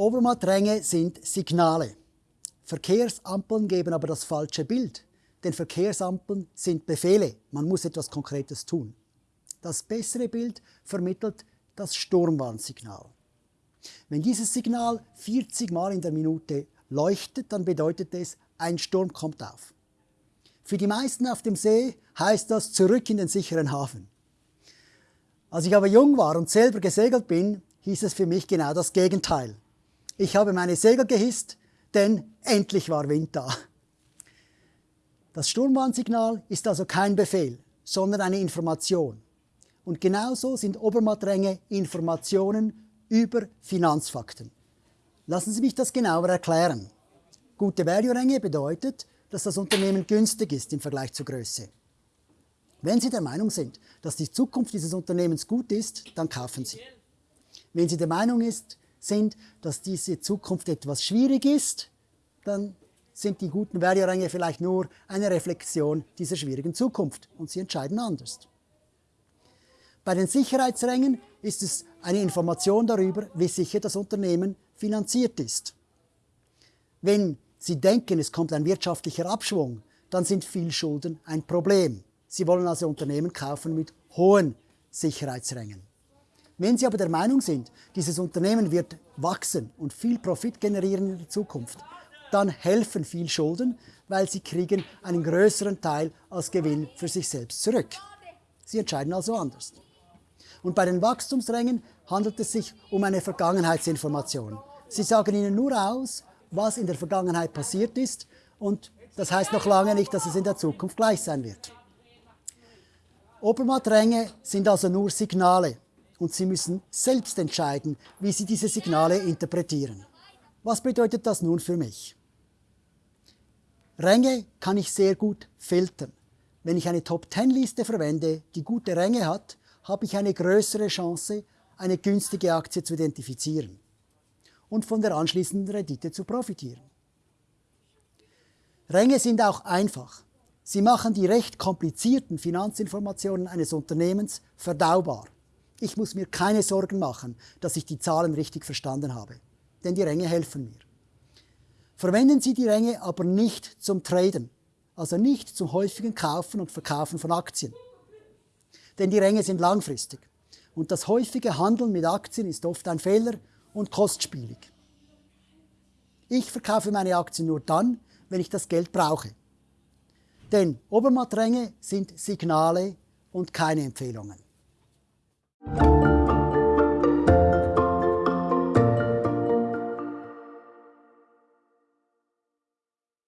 Obermattränge sind Signale. Verkehrsampeln geben aber das falsche Bild, denn Verkehrsampeln sind Befehle, man muss etwas Konkretes tun. Das bessere Bild vermittelt das Sturmwarnsignal. Wenn dieses Signal 40 Mal in der Minute leuchtet, dann bedeutet es, ein Sturm kommt auf. Für die meisten auf dem See heißt das zurück in den sicheren Hafen. Als ich aber jung war und selber gesegelt bin, hieß es für mich genau das Gegenteil. Ich habe meine Segel gehisst, denn endlich war Wind da. Das Sturmwarnsignal ist also kein Befehl, sondern eine Information. Und genauso sind Obermattränge Informationen über Finanzfakten. Lassen Sie mich das genauer erklären. Gute Value-Ränge bedeutet, dass das Unternehmen günstig ist im Vergleich zur Größe. Wenn Sie der Meinung sind, dass die Zukunft dieses Unternehmens gut ist, dann kaufen Sie. Wenn Sie der Meinung ist, sind, dass diese Zukunft etwas schwierig ist, dann sind die guten Value-Ränge vielleicht nur eine Reflexion dieser schwierigen Zukunft und Sie entscheiden anders. Bei den Sicherheitsrängen ist es eine Information darüber, wie sicher das Unternehmen finanziert ist. Wenn Sie denken, es kommt ein wirtschaftlicher Abschwung, dann sind viel Schulden ein Problem. Sie wollen also Unternehmen kaufen mit hohen Sicherheitsrängen. Wenn Sie aber der Meinung sind, dieses Unternehmen wird wachsen und viel Profit generieren in der Zukunft, dann helfen viel Schulden, weil Sie kriegen einen größeren Teil als Gewinn für sich selbst zurück. Sie entscheiden also anders. Und bei den Wachstumsrängen handelt es sich um eine Vergangenheitsinformation. Sie sagen Ihnen nur aus, was in der Vergangenheit passiert ist und das heißt noch lange nicht, dass es in der Zukunft gleich sein wird. Obermattränge sind also nur Signale und Sie müssen selbst entscheiden, wie Sie diese Signale interpretieren. Was bedeutet das nun für mich? Ränge kann ich sehr gut filtern. Wenn ich eine Top-10-Liste verwende, die gute Ränge hat, habe ich eine größere Chance, eine günstige Aktie zu identifizieren und von der anschließenden Rendite zu profitieren. Ränge sind auch einfach. Sie machen die recht komplizierten Finanzinformationen eines Unternehmens verdaubar. Ich muss mir keine Sorgen machen, dass ich die Zahlen richtig verstanden habe, denn die Ränge helfen mir. Verwenden Sie die Ränge aber nicht zum Traden, also nicht zum häufigen Kaufen und Verkaufen von Aktien denn die Ränge sind langfristig. Und das häufige Handeln mit Aktien ist oft ein Fehler und kostspielig. Ich verkaufe meine Aktien nur dann, wenn ich das Geld brauche. Denn Obermattränge sind Signale und keine Empfehlungen.